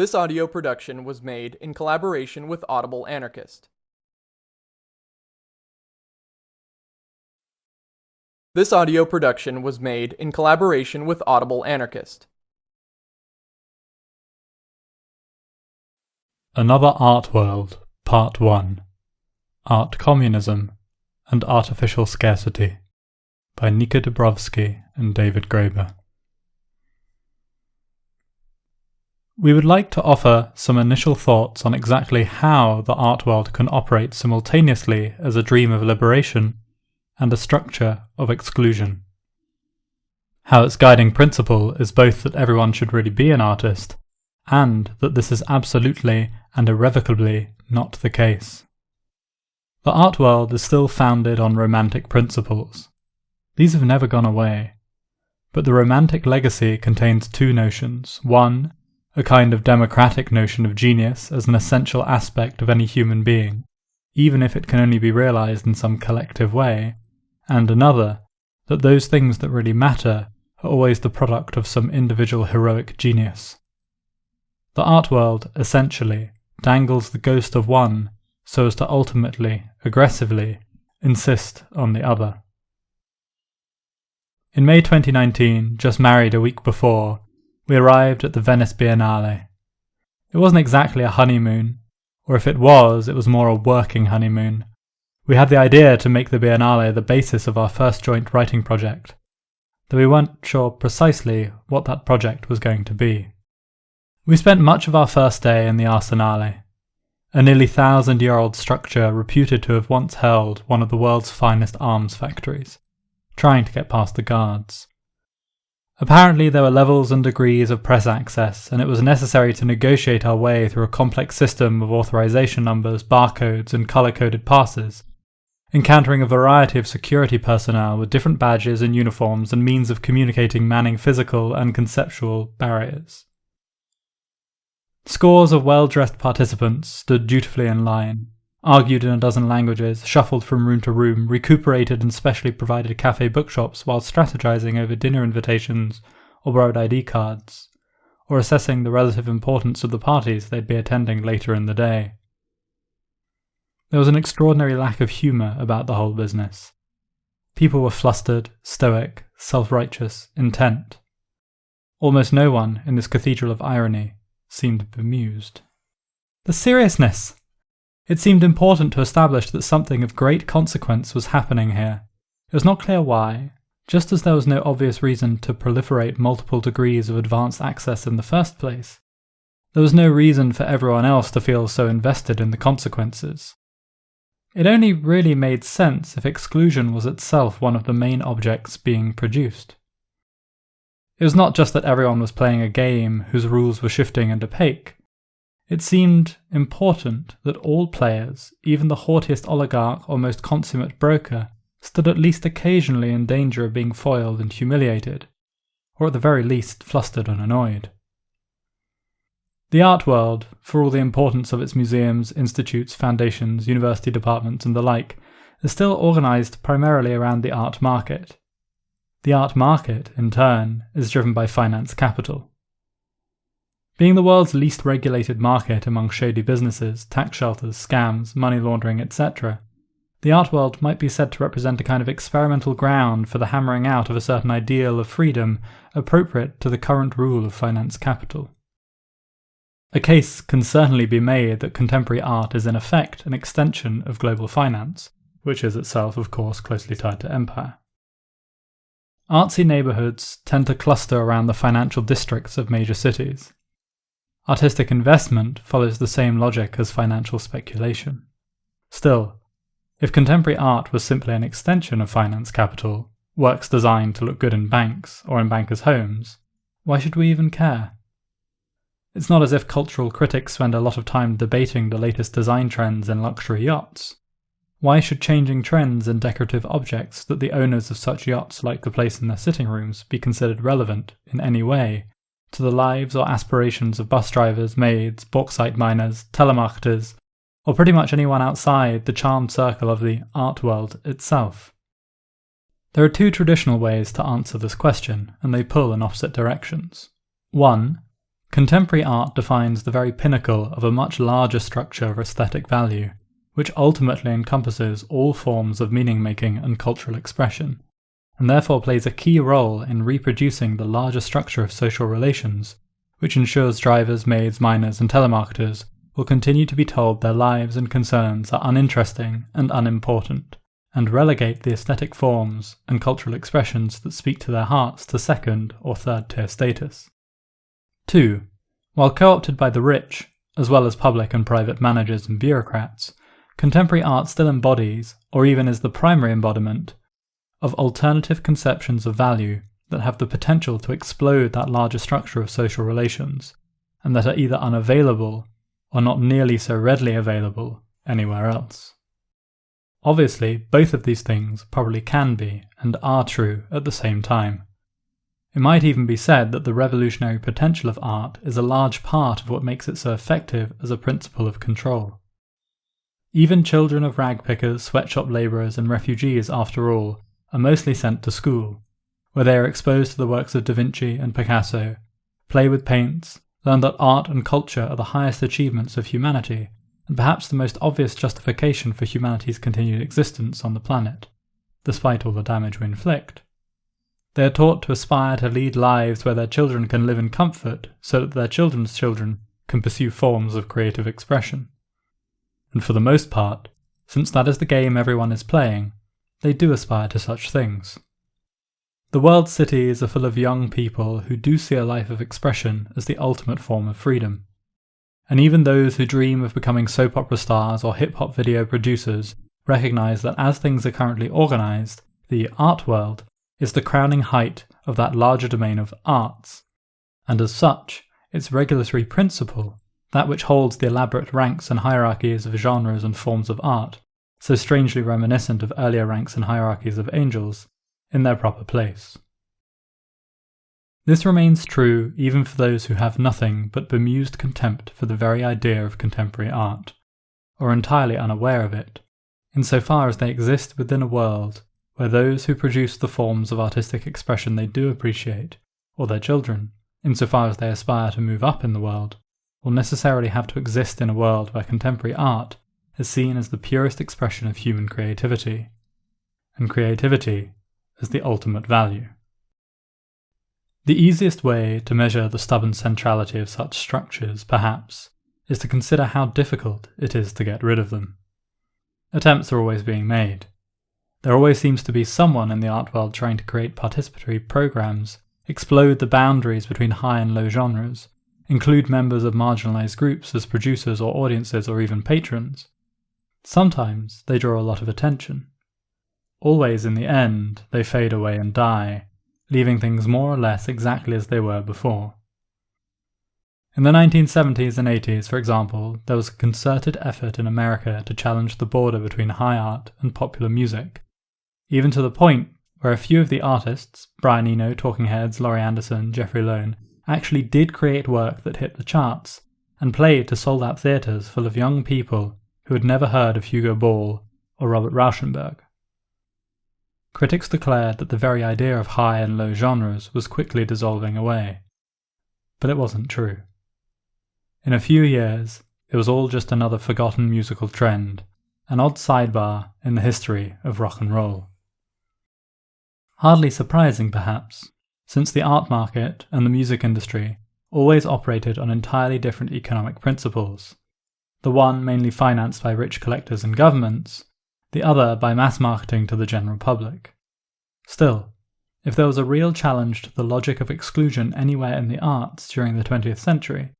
This audio production was made in collaboration with Audible Anarchist. This audio production was made in collaboration with Audible Anarchist. Another Art World, Part 1 Art Communism and Artificial Scarcity by Nika Dubrovsky and David Graeber. We would like to offer some initial thoughts on exactly how the art world can operate simultaneously as a dream of liberation and a structure of exclusion. How its guiding principle is both that everyone should really be an artist, and that this is absolutely and irrevocably not the case. The art world is still founded on romantic principles. These have never gone away. But the romantic legacy contains two notions. One, a kind of democratic notion of genius as an essential aspect of any human being, even if it can only be realized in some collective way, and another, that those things that really matter are always the product of some individual heroic genius. The art world, essentially, dangles the ghost of one so as to ultimately, aggressively, insist on the other. In May 2019, just married a week before, we arrived at the Venice Biennale. It wasn't exactly a honeymoon, or if it was, it was more a working honeymoon. We had the idea to make the Biennale the basis of our first joint writing project, though we weren't sure precisely what that project was going to be. We spent much of our first day in the Arsenale, a nearly thousand year old structure reputed to have once held one of the world's finest arms factories, trying to get past the guards. Apparently, there were levels and degrees of press access, and it was necessary to negotiate our way through a complex system of authorization numbers, barcodes, and color coded passes, encountering a variety of security personnel with different badges and uniforms and means of communicating manning physical and conceptual barriers. Scores of well dressed participants stood dutifully in line, argued in a dozen languages, shuffled from room to room, recuperated in specially provided cafe bookshops while strategizing over dinner invitations or borrowed ID cards, or assessing the relative importance of the parties they'd be attending later in the day. There was an extraordinary lack of humour about the whole business. People were flustered, stoic, self righteous, intent. Almost no one in this cathedral of irony seemed bemused. The seriousness! It seemed important to establish that something of great consequence was happening here. It was not clear why, just as there was no obvious reason to proliferate multiple degrees of advanced access in the first place. There was no reason for everyone else to feel so invested in the consequences. It only really made sense if exclusion was itself one of the main objects being produced. It was not just that everyone was playing a game whose rules were shifting and opaque. It seemed important that all players, even the haughtiest oligarch or most consummate broker, stood at least occasionally in danger of being foiled and humiliated, or at the very least flustered and annoyed. The art world, for all the importance of its museums, institutes, foundations, university departments, and the like, is still organised primarily around the art market. The art market, in turn, is driven by finance capital. Being the world's least regulated market among shady businesses, tax shelters, scams, money laundering, etc., the art world might be said to represent a kind of experimental ground for the hammering out of a certain ideal of freedom appropriate to the current rule of finance capital. A case can certainly be made that contemporary art is in effect an extension of global finance, which is itself, of course, closely tied to empire. Artsy neighbourhoods tend to cluster around the financial districts of major cities, Artistic investment follows the same logic as financial speculation. Still, if contemporary art was simply an extension of finance capital, works designed to look good in banks or in bankers' homes, why should we even care? It's not as if cultural critics spend a lot of time debating the latest design trends in luxury yachts. Why should changing trends in decorative objects that the owners of such yachts like to place in their sitting rooms be considered relevant in any way to the lives or aspirations of bus drivers, maids, bauxite miners, telemarketers, or pretty much anyone outside the charmed circle of the art world itself. There are two traditional ways to answer this question, and they pull in opposite directions. One, Contemporary art defines the very pinnacle of a much larger structure of aesthetic value, which ultimately encompasses all forms of meaning making and cultural expression, and therefore plays a key role in reproducing the larger structure of social relations, which ensures drivers, maids, miners, and telemarketers will continue to be told their lives and concerns are uninteresting and unimportant, and relegate the aesthetic forms and cultural expressions that speak to their hearts to second or third tier status. 2. While co opted by the rich, as well as public and private managers and bureaucrats, contemporary art still embodies, or even is the primary embodiment, of alternative conceptions of value that have the potential to explode that larger structure of social relations, and that are either unavailable or not nearly so readily available anywhere else. Obviously, both of these things probably can be and are true at the same time. It might even be said that the revolutionary potential of art is a large part of what makes it so effective as a principle of control. Even children of ragpickers, sweatshop labourers, and refugees, after all, are mostly sent to school, where they are exposed to the works of Da Vinci and Picasso, play with paints, learn that art and culture are the highest achievements of humanity, and perhaps the most obvious justification for humanity's continued existence on the planet, despite all the damage we inflict. They are taught to aspire to lead lives where their children can live in comfort so that their children's children can pursue forms of creative expression. And for the most part, since that is the game everyone is playing, they do aspire to such things. The world's cities are full of young people who do see a life of expression as the ultimate form of freedom. And even those who dream of becoming soap opera stars or hip hop video producers recognize that as things are currently organized, the art world is the crowning height of that larger domain of arts, and as such, its regulatory principle, that which holds the elaborate ranks and hierarchies of genres and forms of art, so strangely reminiscent of earlier ranks and hierarchies of angels, in their proper place. This remains true even for those who have nothing but bemused contempt for the very idea of contemporary art, or entirely unaware of it, insofar as they exist within a world where those who produce the forms of artistic expression they do appreciate, or their children, insofar as they aspire to move up in the world, will necessarily have to exist in a world where contemporary art is seen as the purest expression of human creativity, and creativity as the ultimate value. The easiest way to measure the stubborn centrality of such structures, perhaps, is to consider how difficult it is to get rid of them. Attempts are always being made, there always seems to be someone in the art world trying to create participatory programs, explode the boundaries between high and low genres, include members of marginalized groups as producers or audiences or even patrons. Sometimes they draw a lot of attention. Always in the end, they fade away and die, leaving things more or less exactly as they were before. In the 1970s and 80s, for example, there was a concerted effort in America to challenge the border between high art and popular music, even to the point where a few of the artists, Brian Eno, Talking Heads, Laurie Anderson, Jeffrey Lohn, actually did create work that hit the charts and played to sold out theatres full of young people who had never heard of Hugo Ball or Robert Rauschenberg. Critics declared that the very idea of high and low genres was quickly dissolving away. But it wasn't true. In a few years, it was all just another forgotten musical trend, an odd sidebar in the history of rock and roll. Hardly surprising, perhaps, since the art market and the music industry always operated on entirely different economic principles. The one mainly financed by rich collectors and governments, the other by mass marketing to the general public. Still, if there was a real challenge to the logic of exclusion anywhere in the arts during the 20th century,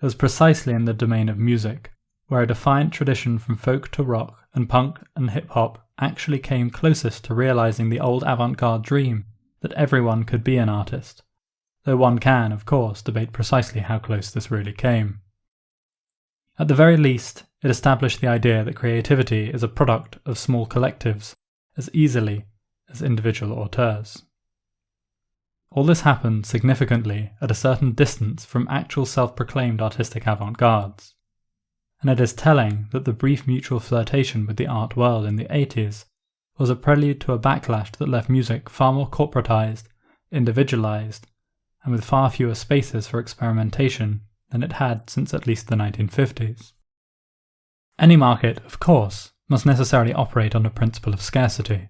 it was precisely in the domain of music, where a defiant tradition from folk to rock and punk and hip hop actually came closest to realizing the old avant garde dream that everyone could be an artist, though one can, of course, debate precisely how close this really came. At the very least, it established the idea that creativity is a product of small collectives as easily as individual auteurs. All this happened significantly at a certain distance from actual self proclaimed artistic avant gardes and it is telling that the brief mutual flirtation with the art world in the 80s was a prelude to a backlash that left music far more corporatized, individualized, and with far fewer spaces for experimentation than it had since at least the 1950s. Any market, of course, must necessarily operate on a principle of scarcity.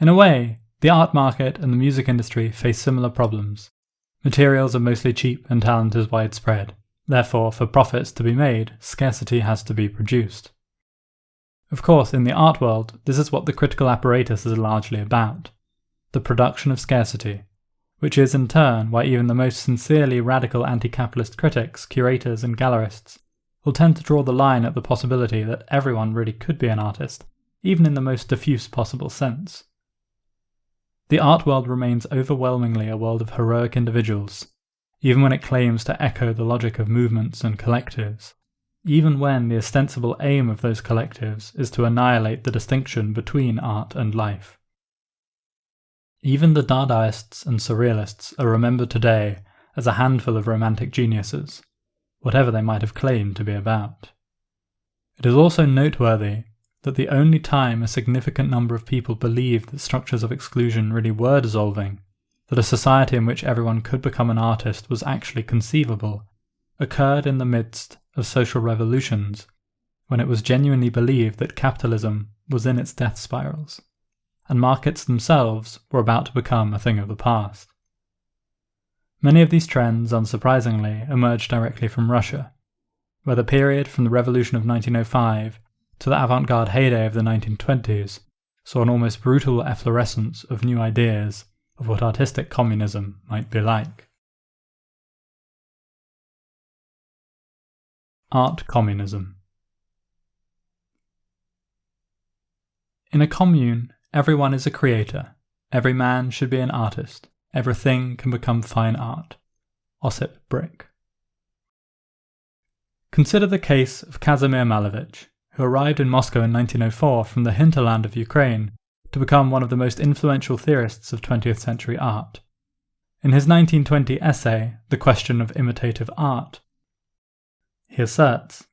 In a way, the art market and the music industry face similar problems. Materials are mostly cheap and talent is widespread. Therefore, for profits to be made, scarcity has to be produced. Of course, in the art world, this is what the critical apparatus is largely about the production of scarcity, which is in turn why even the most sincerely radical anti capitalist critics, curators, and gallerists will tend to draw the line at the possibility that everyone really could be an artist, even in the most diffuse possible sense. The art world remains overwhelmingly a world of heroic individuals, even when it claims to echo the logic of movements and collectives, even when the ostensible aim of those collectives is to annihilate the distinction between art and life. Even the Dadaists and Surrealists are remembered today as a handful of romantic geniuses, whatever they might have claimed to be about. It is also noteworthy that the only time a significant number of people believed that structures of exclusion really were dissolving, that a society in which everyone could become an artist was actually conceivable, occurred in the midst of social revolutions, when it was genuinely believed that capitalism was in its death spirals and markets themselves were about to become a thing of the past. Many of these trends, unsurprisingly, emerged directly from Russia, where the period from the revolution of 1905 to the avant garde heyday of the 1920s saw an almost brutal efflorescence of new ideas of what artistic communism might be like. Art Communism In a commune, Everyone is a creator. Every man should be an artist. Everything can become fine art. Osip Brik. Consider the case of Kazimir Malevich, who arrived in Moscow in 1904 from the hinterland of Ukraine to become one of the most influential theorists of 20th century art. In his 1920 essay, The Question of Imitative Art, he asserts,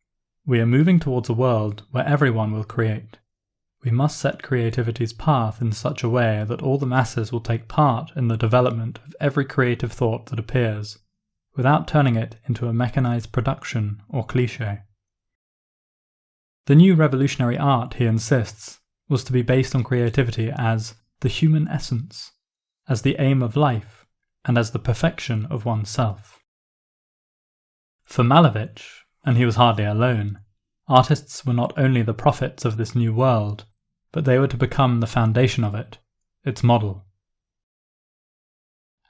We are moving towards a world where everyone will create. We must set creativity's path in such a way that all the masses will take part in the development of every creative thought that appears, without turning it into a mechanized production or cliche. The new revolutionary art, he insists, was to be based on creativity as the human essence, as the aim of life, and as the perfection of oneself. For Malevich, and he was hardly alone, artists were not only the prophets of this new world, but they were to become the foundation of it, its model.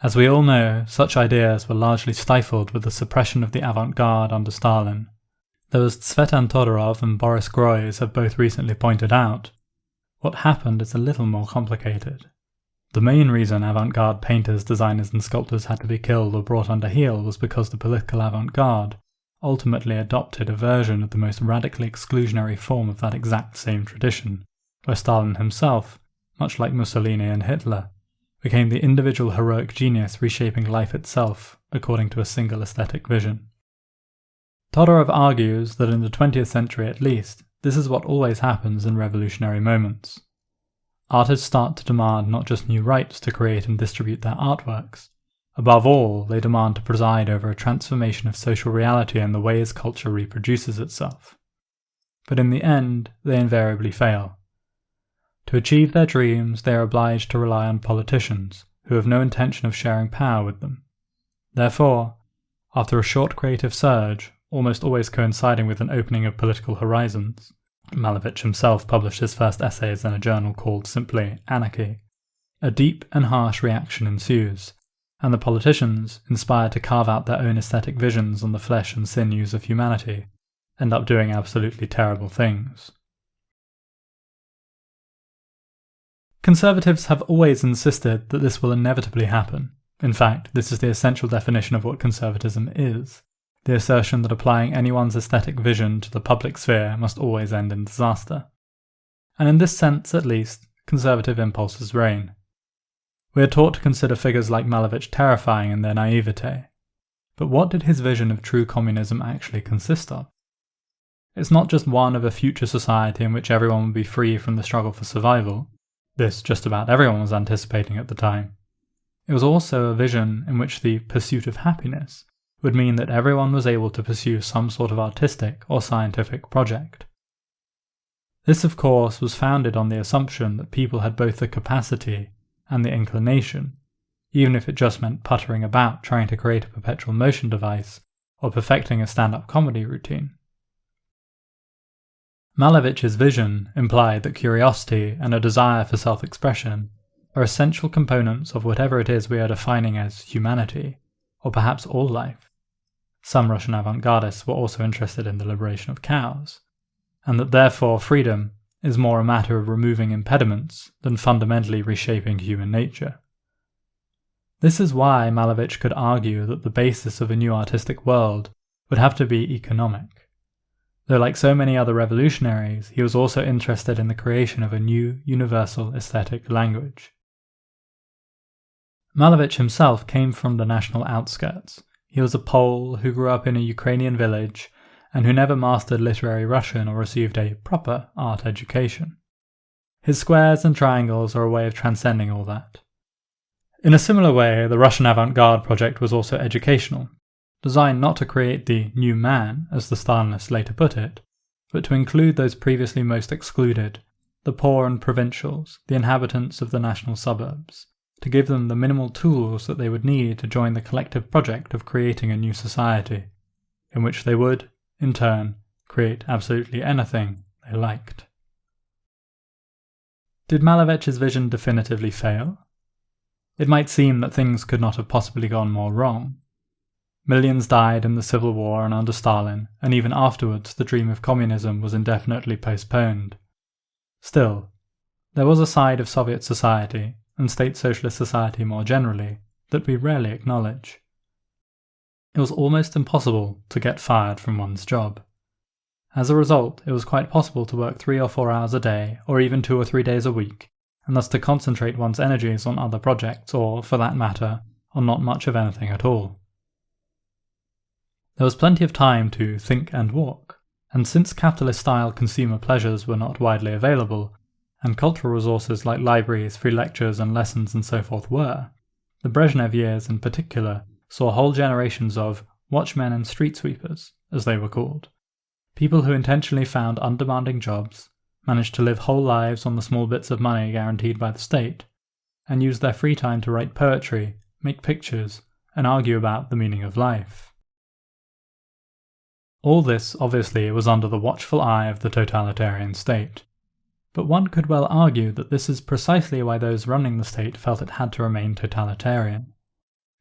As we all know, such ideas were largely stifled with the suppression of the avant garde under Stalin. Though as Tsvetan Todorov and Boris Groys have both recently pointed out, what happened is a little more complicated. The main reason avant garde painters, designers, and sculptors had to be killed or brought under heel was because the political avant garde ultimately adopted a version of the most radically exclusionary form of that exact same tradition, where Stalin himself, much like Mussolini and Hitler, became the individual heroic genius reshaping life itself according to a single aesthetic vision. Todorov argues that in the 20th century at least, this is what always happens in revolutionary moments. Artists start to demand not just new rights to create and distribute their artworks, above all, they demand to preside over a transformation of social reality and the ways culture reproduces itself. But in the end, they invariably fail. To achieve their dreams, they are obliged to rely on politicians, who have no intention of sharing power with them. Therefore, after a short creative surge, almost always coinciding with an opening of political horizons, Malevich himself published his first essays in a journal called simply Anarchy, a deep and harsh reaction ensues, and the politicians, inspired to carve out their own aesthetic visions on the flesh and sinews of humanity, end up doing absolutely terrible things. Conservatives have always insisted that this will inevitably happen. In fact, this is the essential definition of what conservatism is the assertion that applying anyone's aesthetic vision to the public sphere must always end in disaster. And in this sense, at least, conservative impulses reign. We are taught to consider figures like Malevich terrifying in their naivete. But what did his vision of true communism actually consist of? It's not just one of a future society in which everyone would be free from the struggle for survival, this just about everyone was anticipating at the time. It was also a vision in which the pursuit of happiness would mean that everyone was able to pursue some sort of artistic or scientific project. This, of course, was founded on the assumption that people had both the capacity and the inclination, even if it just meant puttering about trying to create a perpetual motion device or perfecting a stand up comedy routine. Malevich's vision implied that curiosity and a desire for self expression are essential components of whatever it is we are defining as humanity, or perhaps all life. Some Russian avant gardists were also interested in the liberation of cows, and that therefore freedom is more a matter of removing impediments than fundamentally reshaping human nature. This is why Malevich could argue that the basis of a new artistic world would have to be economic Though, like so many other revolutionaries, he was also interested in the creation of a new universal aesthetic language. Malevich himself came from the national outskirts. He was a Pole who grew up in a Ukrainian village and who never mastered literary Russian or received a proper art education. His squares and triangles are a way of transcending all that. In a similar way, the Russian avant garde project was also educational, designed not to create the new man, as the Stalinists later put it, but to include those previously most excluded, the poor and provincials, the inhabitants of the national suburbs, to give them the minimal tools that they would need to join the collective project of creating a new society, in which they would, in turn, create absolutely anything they liked. Did Malevich's vision definitively fail? It might seem that things could not have possibly gone more wrong, Millions died in the civil war and under Stalin, and even afterwards the dream of communism was indefinitely postponed. Still, there was a side of Soviet society, and state socialist society more generally, that we rarely acknowledge. It was almost impossible to get fired from one's job. As a result, it was quite possible to work three or four hours a day, or even two or three days a week, and thus to concentrate one's energies on other projects, or, for that matter, on not much of anything at all. There was plenty of time to think and walk, and since capitalist style consumer pleasures were not widely available, and cultural resources like libraries, free lectures, and lessons and so forth were, the Brezhnev years in particular saw whole generations of watchmen and street sweepers, as they were called. People who intentionally found undemanding jobs, managed to live whole lives on the small bits of money guaranteed by the state, and used their free time to write poetry, make pictures, and argue about the meaning of life. All this, obviously, was under the watchful eye of the totalitarian state. But one could well argue that this is precisely why those running the state felt it had to remain totalitarian.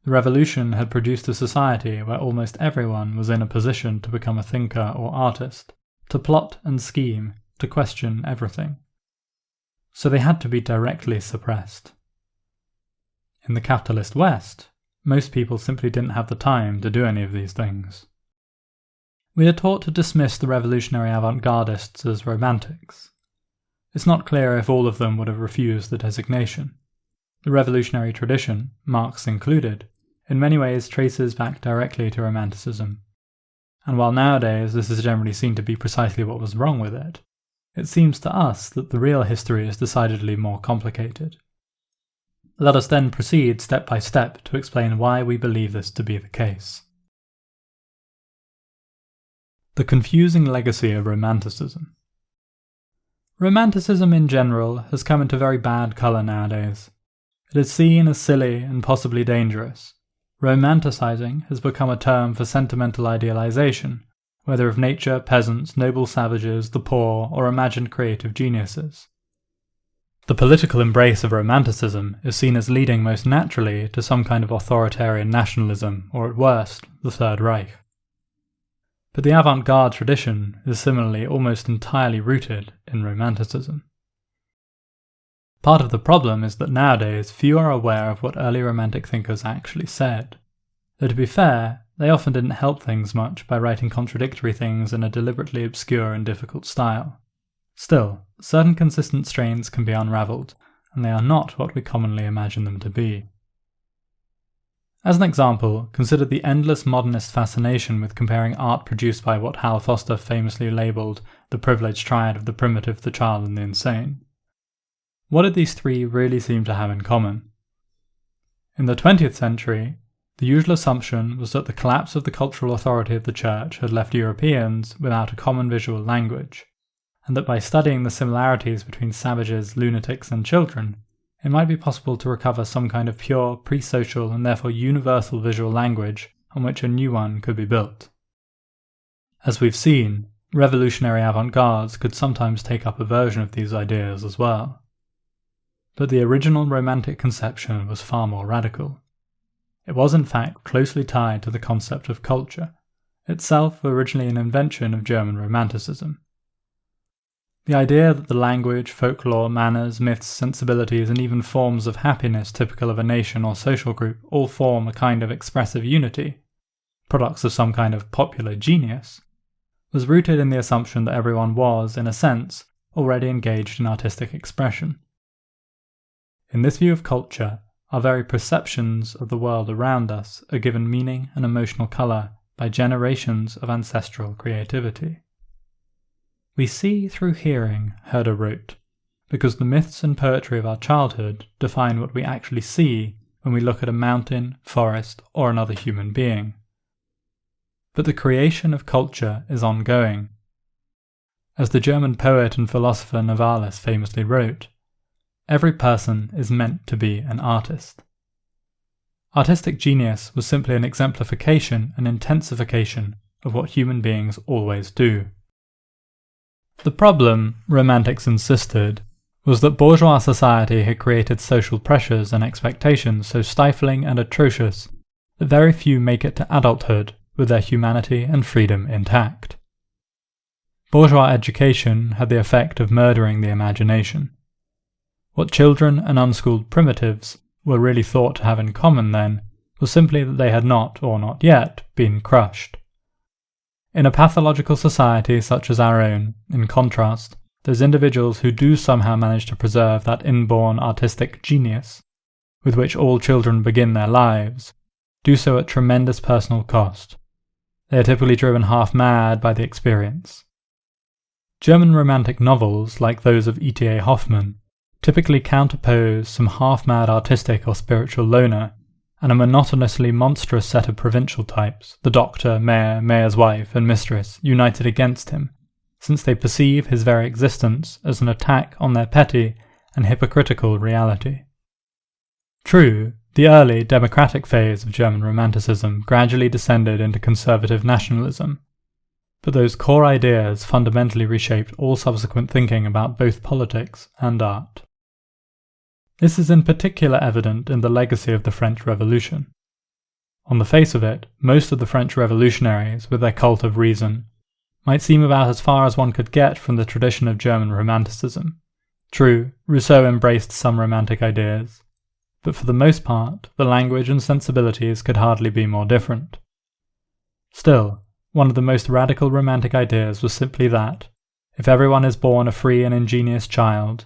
The revolution had produced a society where almost everyone was in a position to become a thinker or artist, to plot and scheme, to question everything. So they had to be directly suppressed. In the capitalist West, most people simply didn't have the time to do any of these things. We are taught to dismiss the revolutionary avant gardists as romantics. It's not clear if all of them would have refused the designation. The revolutionary tradition, Marx included, in many ways traces back directly to Romanticism. And while nowadays this is generally seen to be precisely what was wrong with it, it seems to us that the real history is decidedly more complicated. Let us then proceed step by step to explain why we believe this to be the case. The confusing legacy of Romanticism. Romanticism in general has come into very bad colour nowadays. It is seen as silly and possibly dangerous. Romanticizing has become a term for sentimental idealization, whether of nature, peasants, noble savages, the poor, or imagined creative geniuses. The political embrace of Romanticism is seen as leading most naturally to some kind of authoritarian nationalism, or at worst, the Third Reich. But the avant garde tradition is similarly almost entirely rooted in Romanticism. Part of the problem is that nowadays few are aware of what early Romantic thinkers actually said. Though to be fair, they often didn't help things much by writing contradictory things in a deliberately obscure and difficult style. Still, certain consistent strains can be unravelled, and they are not what we commonly imagine them to be. As an example, consider the endless modernist fascination with comparing art produced by what Hal Foster famously labelled the privileged triad of the primitive, the child, and the insane. What did these three really seem to have in common? In the 20th century, The usual assumption was that the collapse of the cultural authority of the Church had left Europeans without a common visual language, and that by studying the similarities between savages, lunatics, and children, it might be possible to recover some kind of pure, pre social, and therefore universal visual language on which a new one could be built. As we've seen, revolutionary avant gardes could sometimes take up a version of these ideas as well. But the original Romantic conception was far more radical. It was in fact closely tied to the concept of culture, itself originally an invention of German Romanticism. The idea that the language, folklore, manners, myths, sensibilities, and even forms of happiness typical of a nation or social group all form a kind of expressive unity, products of some kind of popular genius, was rooted in the assumption that everyone was, in a sense, already engaged in artistic expression. In this view of culture, our very perceptions of the world around us are given meaning and emotional colour by generations of ancestral creativity. We see through hearing, Herder wrote, because the myths and poetry of our childhood define what we actually see when we look at a mountain, forest, or another human being. But the creation of culture is ongoing. As the German poet and philosopher Novalis famously wrote, Every person is meant to be an artist. Artistic genius was simply an exemplification and intensification of what human beings always do. The problem, Romantics insisted, was that bourgeois society had created social pressures and expectations so stifling and atrocious that very few make it to adulthood with their humanity and freedom intact. Bourgeois education had the effect of murdering the imagination. What children and unschooled primitives were really thought to have in common then was simply that they had not, or not yet, been crushed. In a pathological society such as our own, in contrast, those individuals who do somehow manage to preserve that inborn artistic genius, with which all children begin their lives, do so at tremendous personal cost. They are typically driven half mad by the experience. German romantic novels, like those of E.T.A. Hoffmann, typically counterpose some half-mad artistic or spiritual loner and a monotonously monstrous set of provincial types, the doctor, mayor, mayor's wife, and mistress, united against him, since they perceive his very existence as an attack on their petty and hypocritical reality. True, the early democratic phase of German Romanticism gradually descended into conservative nationalism, but those core ideas fundamentally reshaped all subsequent thinking about both politics and art. This is in particular evident in the legacy of the French Revolution. On the face of it, most of the French revolutionaries, with their cult of reason, might seem about as far as one could get from the tradition of German Romanticism. True, Rousseau embraced some romantic ideas, but for the most part, the language and sensibilities could hardly be more different. Still, one of the most radical romantic ideas was simply that, if everyone is born a free and ingenious child,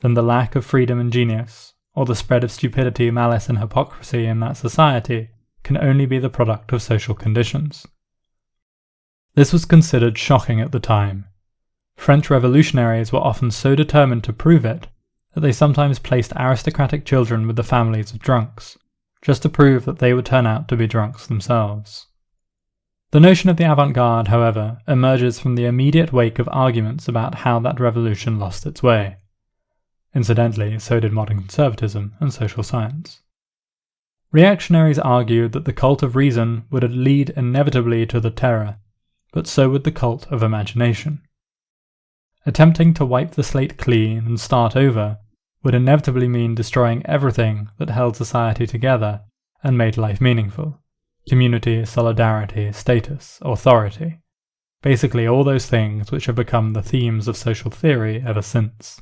then the lack of freedom and genius, or the spread of stupidity, malice, and hypocrisy in that society, can only be the product of social conditions. This was considered shocking at the time. French revolutionaries were often so determined to prove it that they sometimes placed aristocratic children with the families of drunks, just to prove that they would turn out to be drunks themselves. The notion of the avant garde, however, emerges from the immediate wake of arguments about how that revolution lost its way. Incidentally, so did modern conservatism and social science. Reactionaries argued that the cult of reason would lead inevitably to the terror, but so would the cult of imagination. Attempting to wipe the slate clean and start over would inevitably mean destroying everything that held society together and made life meaningful community, solidarity, status, authority. Basically, all those things which have become the themes of social theory ever since.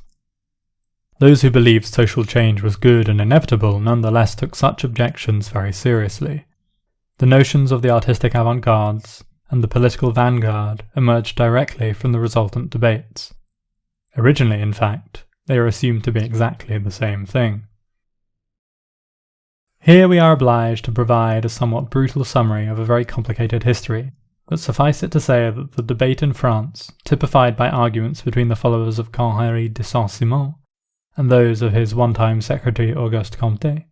Those who believed social change was good and inevitable nonetheless took such objections very seriously. The notions of the artistic avant-gardes and the political vanguard emerged directly from the resultant debates. Originally, in fact, they are assumed to be exactly the same thing. Here we are obliged to provide a somewhat brutal summary of a very complicated history, but suffice it to say that the debate in France, typified by arguments between the followers of Henri de Saint-Simon and those of his one-time secretary Auguste Comte,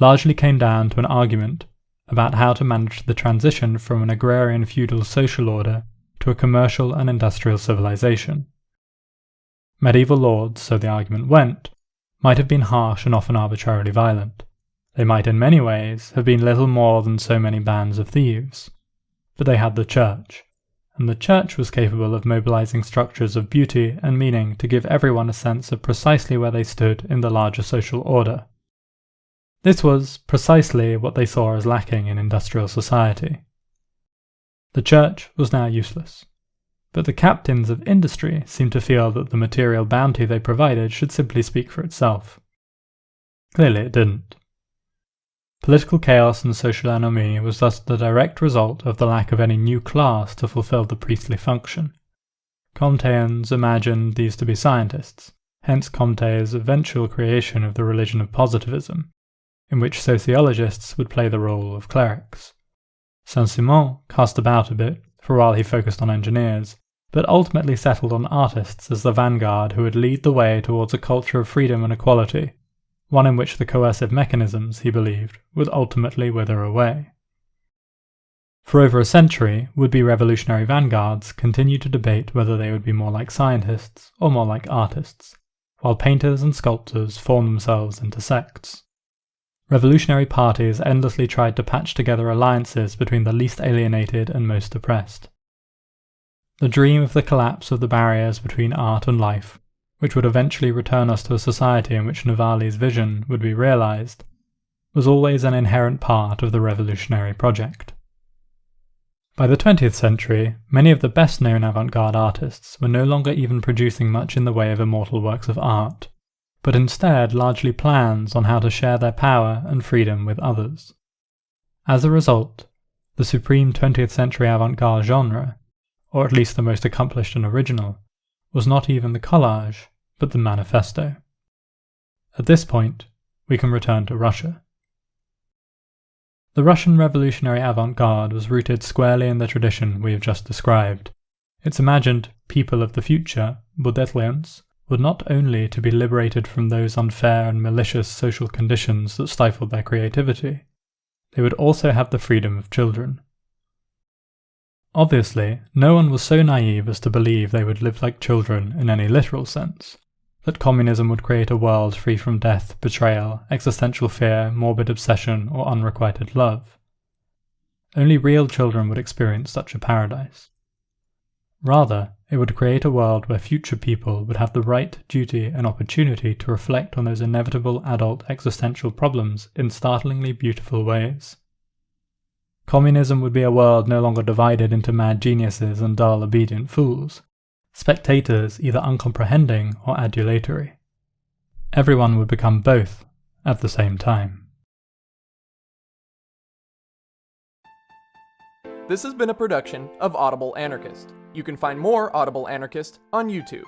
largely came down to an argument about how to manage the transition from an agrarian feudal social order to a commercial and industrial civilization. Medieval lords, so the argument went, might have been harsh and often arbitrarily violent. They might in many ways have been little more than so many bands of thieves. But they had the church, and the church was capable of mobilizing structures of beauty and meaning to give everyone a sense of precisely where they stood in the larger social order. This was precisely what they saw as lacking in industrial society. The church was now useless, but the captains of industry seemed to feel that the material bounty they provided should simply speak for itself. Clearly it didn't. Political chaos and social ennui was thus the direct result of the lack of any new class to fulfill the priestly function. Comteans imagined these to be scientists, hence Comte's eventual creation of the religion of positivism, in which sociologists would play the role of clerics. Saint-Simon cast about a bit for a while he focused on engineers, but ultimately settled on artists as the vanguard who would lead the way towards a culture of freedom and equality, one in which the coercive mechanisms, he believed, would ultimately wither away. For over a century, would be revolutionary vanguards continued to debate whether they would be more like scientists or more like artists, while painters and sculptors formed themselves into sects. Revolutionary parties endlessly tried to patch together alliances between the least alienated and most oppressed. The dream of the collapse of the barriers between art and life, which would eventually return us to a society in which Novalis' vision would be realized, was always an inherent part of the revolutionary project. By the 20th century, many of the best known avant garde artists were no longer even producing much in the way of immortal works of art, but instead largely plans on how to share their power and freedom with others. As a result, the supreme 20th century avant garde genre, or at least the most accomplished and original, was not even the collage, but the manifesto. At this point, we can return to Russia. The Russian revolutionary avant garde was rooted squarely in the tradition we have just described. Its imagined people of the future, Budetlians, were not only to be liberated from those unfair and malicious social conditions that stifled their creativity, they would also have the freedom of children. Obviously, no one was so naive as to believe they would live like children in any literal sense, that communism would create a world free from death, betrayal, existential fear, morbid obsession, or unrequited love. Only real children would experience such a paradise. Rather, it would create a world where future people would have the right, duty, and opportunity to reflect on those inevitable adult existential problems in startlingly beautiful ways. Communism would be a world no longer divided into mad geniuses and dull, obedient fools, spectators either uncomprehending or adulatory. Everyone would become both at the same time. This has been a production of Audible Anarchist. You can find more Audible Anarchist on YouTube.